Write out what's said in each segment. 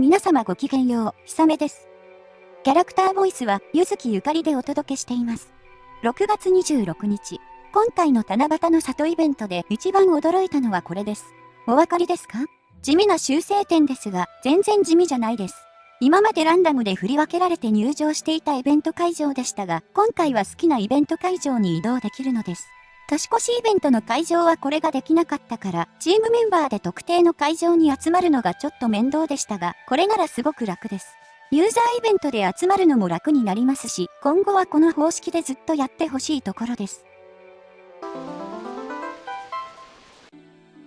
皆様ごきげんよう、ひさめです。キャラクターボイスは、ゆずきゆかりでお届けしています。6月26日、今回の七夕の里イベントで一番驚いたのはこれです。お分かりですか？地味な修正点ですが、全然地味じゃないです。今までランダムで振り分けられて入場していたイベント会場でしたが、今回は好きなイベント会場に移動できるのです。年越しイベントの会場はこれができなかったから、チームメンバーで特定の会場に集まるのがちょっと面倒でしたが、これならすごく楽です。ユーザーイベントで集まるのも楽になりますし、今後はこの方式でずっとやってほしいところです。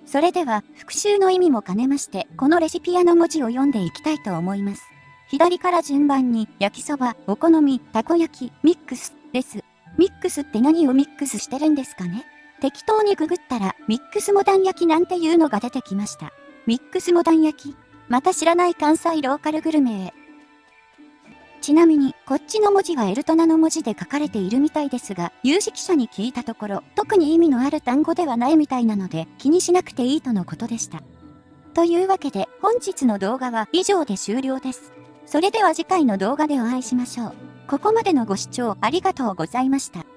それでは、復習の意味も兼ねまして、このレシピ屋の文字を読んでいきたいと思います。左から順番に、焼きそば、お好み、たこ焼き、ミックス、です。ミックスって何をミックスしてるんですかね？適当にググったら、ミックスモダン焼きなんていうのが出てきました。ミックスモダン焼きまた知らない関西ローカルグルメへ。ちなみに、こっちの文字はエルトナの文字で書かれているみたいですが、有識者に聞いたところ、特に意味のある単語ではないみたいなので、気にしなくていいとのことでした。というわけで、本日の動画は以上で終了です。それでは次回の動画でお会いしましょう。ここまでのご視聴ありがとうございました。